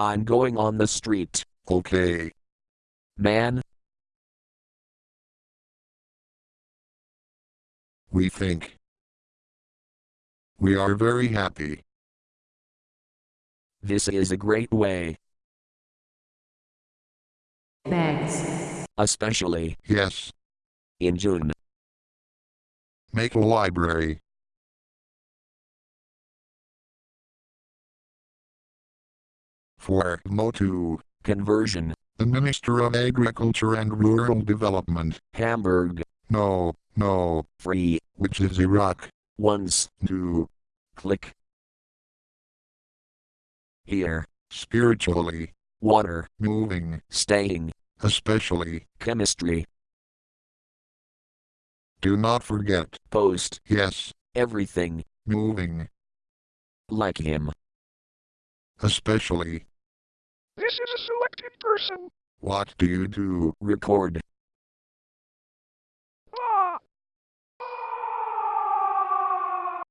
I'm going on the street. Okay. Man, We think. We are very happy. this is a great way, Thanks. especially Yes. in June. Make a library. For Motu, Conversion, the Minister of Agriculture and Rural Development. Hamburg, No, no, free, which is Iraq. once, To click. Here, spiritually. Water, moving, staying, especially. chemistry, Do not forget. post, Yes, everything, moving, like him. especially. This is a selected person. What do you do? Record,